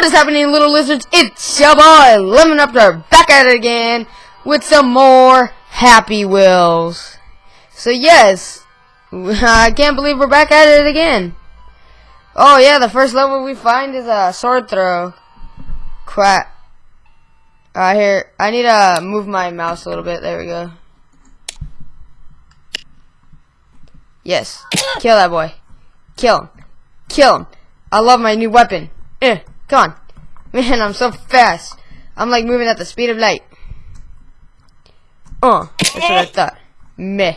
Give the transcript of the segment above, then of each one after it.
What is happening, little lizards? It's your boy, Lemon Raptor, back at it again with some more Happy Wheels. So yes, I can't believe we're back at it again. Oh yeah, the first level we find is a sword throw. Crap. Uh, here, I need to move my mouse a little bit. There we go. Yes, kill that boy. Kill him. Kill him. I love my new weapon. Eh, come on. Man, I'm so fast. I'm like moving at the speed of light. Uh, that's what I thought. Meh.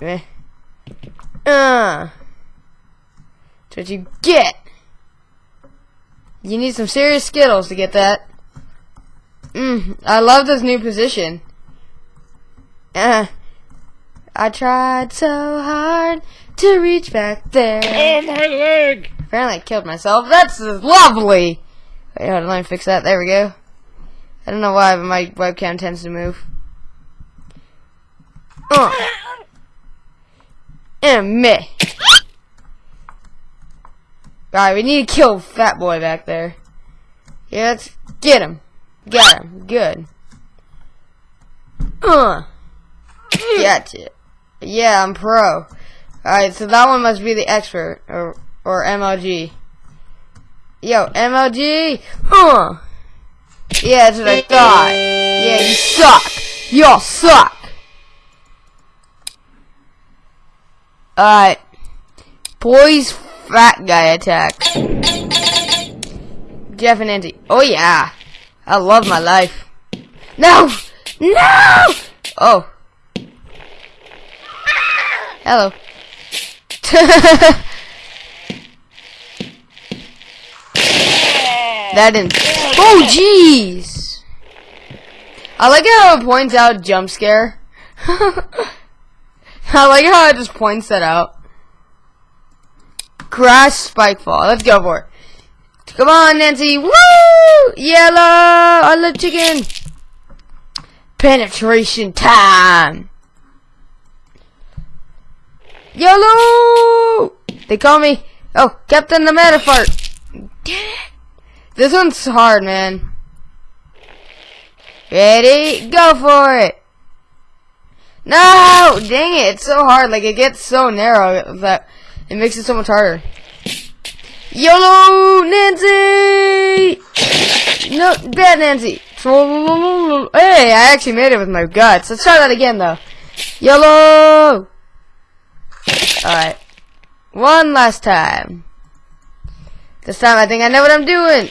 Meh. Uh. That's what you get. You need some serious Skittles to get that. Mmm, I love this new position. Uh, I tried so hard to reach back there. Oh, my leg! Apparently I killed myself. That's lovely! Wait, hold on, let me fix that. There we go. I don't know why, but my webcam tends to move. Uh. And me. Alright, we need to kill Fat Boy back there. Yeah, let's get him. Got him. Good. Uh. Gotcha. Yeah, I'm pro. Alright, so that one must be the expert. Or, or MLG. Yo, MLG! Huh! Yeah, that's what I thought. Yeah, you suck! Y'all suck! Alright. Boys fat guy attack. Jeff and Andy. Oh yeah. I love my life. No! No! Oh. Hello. that didn't. Oh jeez! I like how it points out jump scare. I like how it just points that out. Crash Spikefall. Let's go for it. Come on, Nancy. Woo! Yellow! I love chicken. Penetration time. Yellow! They call me, oh, Captain the Metafart. Damn it. This one's hard, man. Ready? Go for it. No! Dang it, it's so hard. Like, it gets so narrow that it makes it so much harder. YOLO, Nancy! No, bad Nancy. Hey, I actually made it with my guts. Let's try that again, though. YOLO! Alright. One last time. This time I think I know what I'm doing.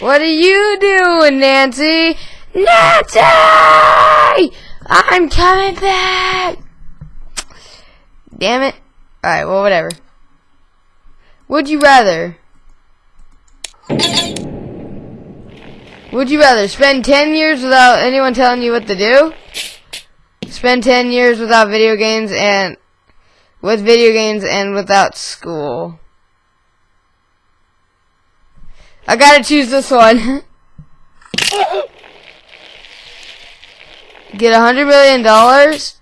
What are you doing, Nancy? Nancy! I'm coming back! Damn it. Alright, well, whatever. Would you rather? Would you rather spend 10 years without anyone telling you what to do? Spend 10 years without video games and with video games and without school. I gotta choose this one. Get a hundred million dollars.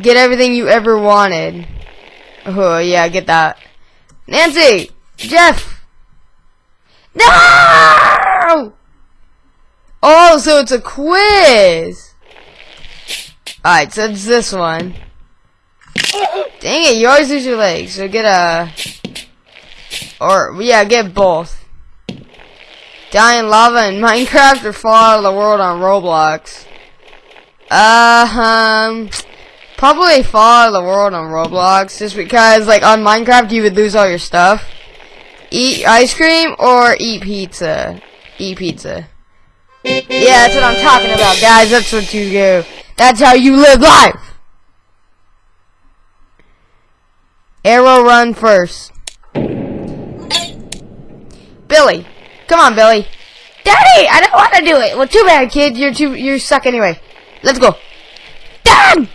Get everything you ever wanted. Oh yeah, get that. Nancy! Jeff! No! Oh, so it's a quiz! Alright, so it's this one. Dang it, you always lose your legs, so get a... Or, yeah, get both. Die in lava in Minecraft or fall out of the world on Roblox? Uh, um... Probably fall out of the world on Roblox, just because, like, on Minecraft you would lose all your stuff. Eat ice cream or eat pizza? Eat pizza. Yeah, that's what I'm talking about, guys. That's what you do. That's how you live life. Arrow run first. Billy. Come on, Billy. Daddy, I don't want to do it. Well, too bad, kid. You're too, you suck anyway. Let's go. Dad!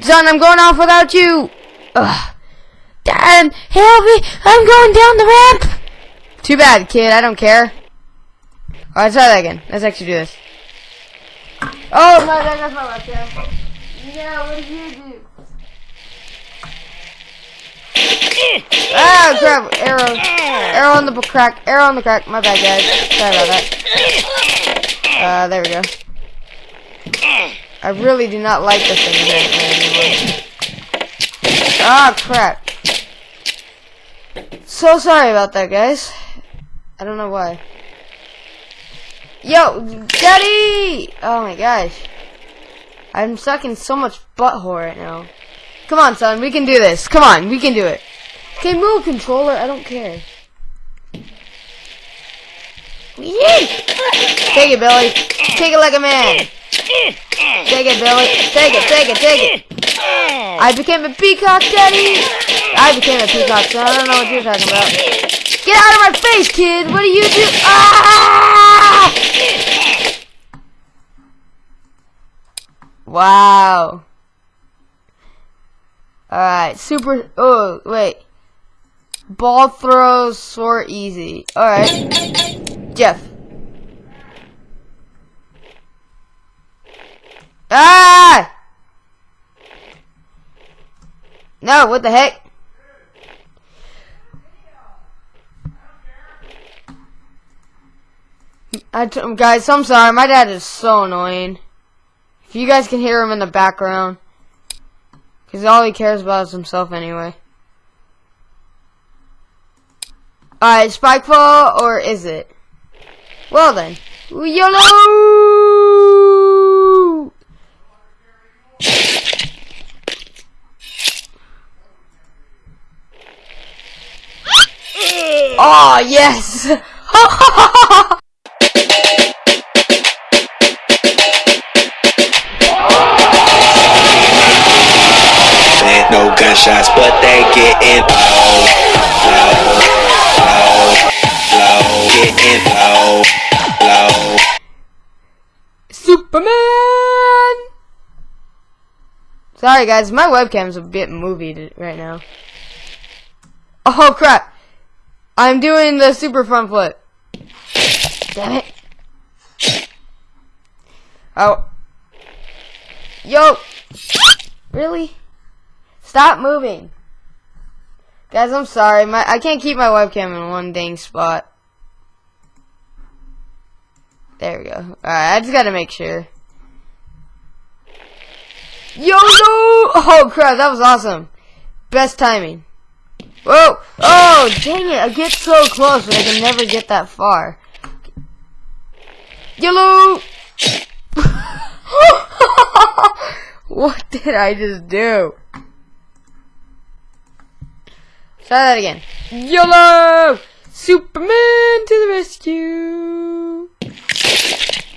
Son, I'm going off without you. Ugh. Dad, help me. I'm going down the ramp. Too bad, kid. I don't care. Alright, try that again. Let's actually do this. Oh, no, that, that's my left hand. Yeah, what did you do? Ah, crap! Arrow. Arrow on the crack. Arrow on the crack. My bad, guys. Sorry about that. Uh, there we go. I really do not like this thing anymore. Ah, crap. So sorry about that, guys. I don't know why. Yo, Daddy! Oh my gosh. I'm stuck in so much butthole right now. Come on, son. We can do this. Come on. We can do it. Okay, move, controller. I don't care. Take it, Billy. Take it like a man. Take it, Billy. Take it, take it, take it. I became a peacock, Daddy. I became a peacock, son. I don't know what you're talking about. Get out of my face, kid. What do you do? Ah! Wow. Alright, super, oh, wait. Ball throws, for easy. Alright. Jeff. Ah! No, what the heck? I t guys, I'm sorry. My dad is so annoying. If you guys can hear him in the background. Because all he cares about is himself anyway. Alright, Spikeball, or is it? Well then. YOLO! oh, yes! no gunshots, but they getting low, getting low, low. Superman! Sorry guys, my webcam's a bit movie right now. Oh crap! I'm doing the super front flip. Damn it. Oh. Yo! Really? Stop moving. Guys, I'm sorry. My I can't keep my webcam in one dang spot. There we go. Alright, I just gotta make sure. Yo, no! Oh, crap, that was awesome. Best timing. Whoa! Oh, dang it, I get so close, but I can never get that far. Yellow! what did I just do? Try that again. YOLO! Superman to the rescue!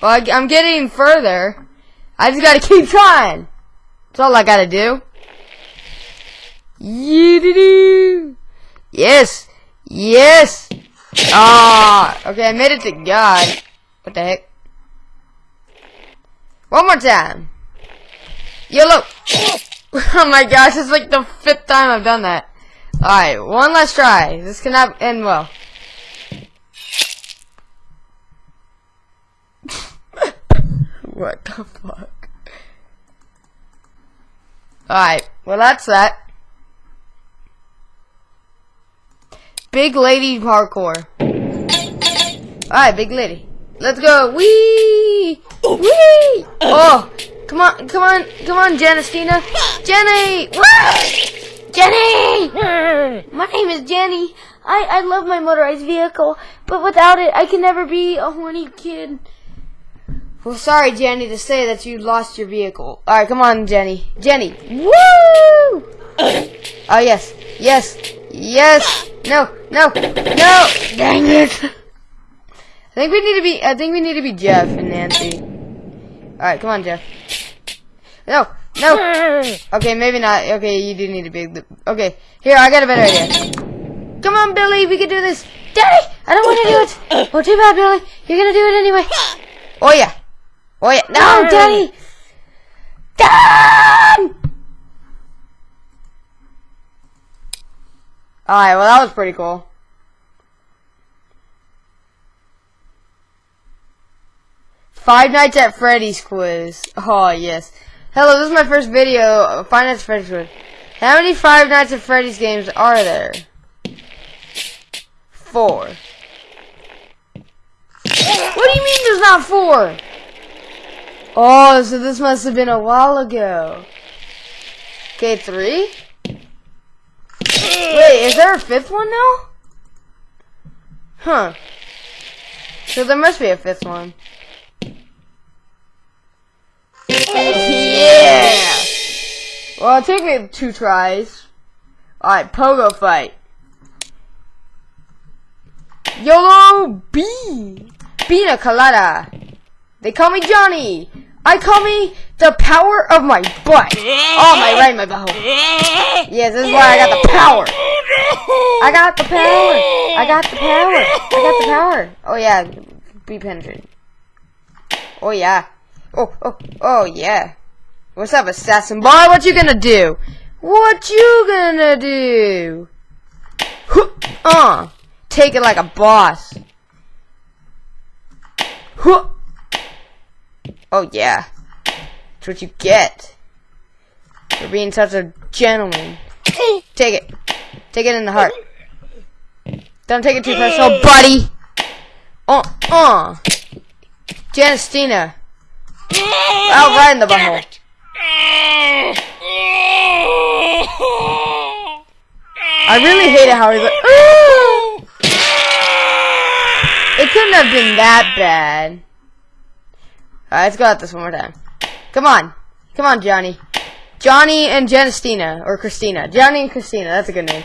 Well, I, am getting further. I just gotta keep trying. That's all I gotta do. You Yes! Yes! Ah! Okay, I made it to God. What the heck? One more time. YOLO! oh my gosh, it's like the fifth time I've done that. Alright, one last try. This cannot end well. What the fuck? Alright, well that's that. Big lady parkour. Alright, big lady. Let's go. Wee! Oh. Wee! Oh! Come on, come on, come on, Janistina. Jenny! Jenny! My name is Jenny. I, I love my motorized vehicle, but without it, I can never be a horny kid. Well, sorry, Jenny, to say that you lost your vehicle. Alright, come on, Jenny. Jenny. Woo! oh, yes. Yes. Yes. No. No. No. Dang it. I think we need to be, I think we need to be Jeff and Nancy. Alright, come on, Jeff. No. No. Okay, maybe not. Okay, you do need to be. Okay, here I got a better idea. Come on, Billy, we can do this. Daddy, I don't want to do it. Oh, too bad, Billy. You're gonna do it anyway. Oh yeah. Oh yeah. No, Daddy. Dad. Alright, well that was pretty cool. Five Nights at Freddy's quiz. Oh yes. Hello, this is my first video, Five Nights at Freddy's quiz. How many Five Nights at Freddy's games are there? Four. What do you mean there's not four? Oh, so this must have been a while ago. Okay, three? Wait, is there a fifth one now? Huh. So there must be a fifth one. Yeah! Well, it took me two tries. Alright, pogo fight. YOLO B! Pina colada. They call me Johnny. I call me the power of my butt. Oh, my right, my butthole. Yes, this is why I got the power. I got the power. I got the power. I got the power. Oh yeah, be penetrated. Oh yeah. Oh oh oh yeah. What's up, assassin boy? What you gonna do? What you gonna do? Uh, take it like a boss. Huh. Oh yeah. That's what you get. For being such a gentleman. Take it. Take it in the heart. Don't take it too personal, buddy. Uh, uh. Janestina. Out right in the butthole. I really hate it how he's like, Ooh! It couldn't have been that bad. Alright, let's go at this one more time. Come on. Come on, Johnny. Johnny and Janestina, or Christina. Johnny and Christina, that's a good name.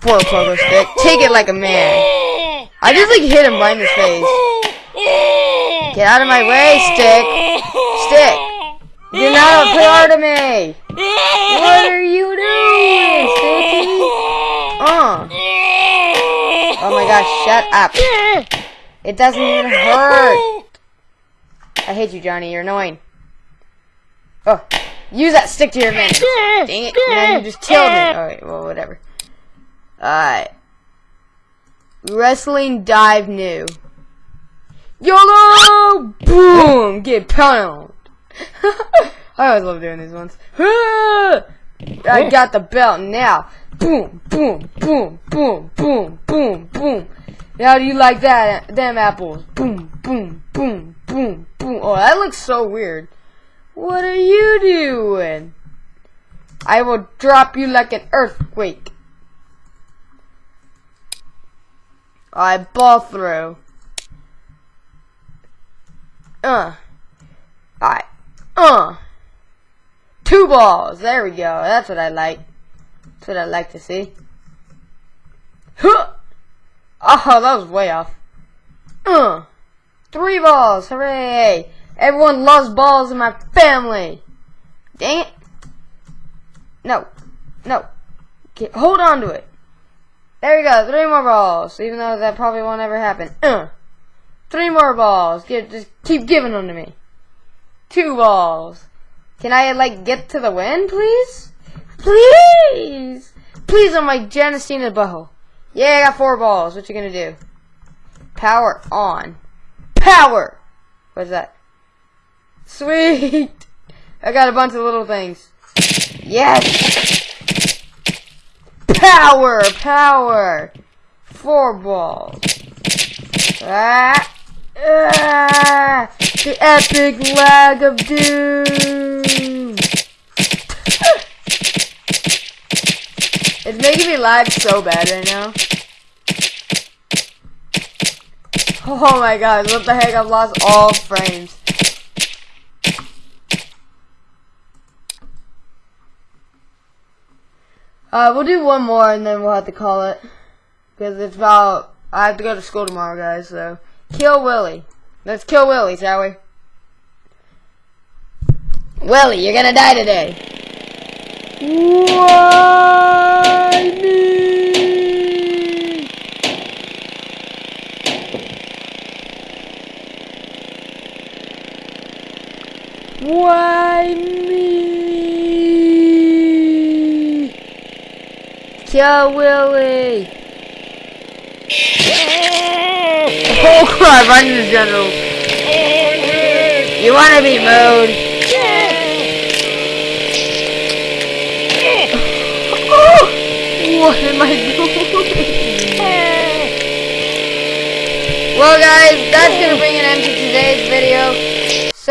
Poor pogo stick. Take it like a man. I just like hit him right in his face. Get out of my way, stick. Stick. Do not play hard to me. What are you doing, Sticky? Uh. Oh my gosh, shut up. It doesn't even hurt. I hate you, Johnny. You're annoying. Oh, use that stick to your advantage. Dang it. Now you just killed me. Alright, well, whatever. Alright. Wrestling dive new. YOLO! Boom! Get pounded. I always love doing these ones. I got the belt now. Boom, boom, boom, boom, boom, boom, boom. How do you like that? Them apples. Boom, boom, boom, boom, boom. Oh, that looks so weird. What are you doing? I will drop you like an earthquake. I ball through. Uh. Alright. Uh. Two balls. There we go. That's what I like. That's what I like to see. Huh. Oh, that was way off. Uh. Three balls. Hooray. Everyone loves balls in my family. Dang it. No. No. Hold on to it. There we go. Three more balls. Even though that probably won't ever happen. Uh. Three more balls. Give, just keep giving them to me. Two balls. Can I, like, get to the win, please? Please! Please on my Janestina butthole. Yeah, I got four balls. What you gonna do? Power on. Power! What's that? Sweet! I got a bunch of little things. Yes! Power! Power! Four balls. Ah! Ah! The epic lag of doom! it's making me lag so bad right now. Oh my god, what the heck, I've lost all frames. Uh, we'll do one more and then we'll have to call it. Because it's about, I have to go to school tomorrow, guys, so. Kill Willie. Let's kill Willie, shall we? Willie, you're gonna die today. Why me? Why me? Kill Willie. Oh crap, I need a general. You wanna be mode? What am I doing? well, guys, that's gonna bring an end to today's video.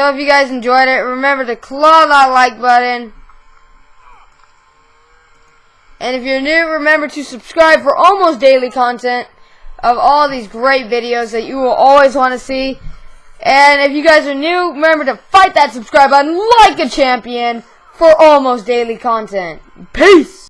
So if you guys enjoyed it, remember to claw that like button. And if you're new, remember to subscribe for almost daily content of all these great videos that you will always want to see. And if you guys are new, remember to fight that subscribe button like a champion for almost daily content. Peace!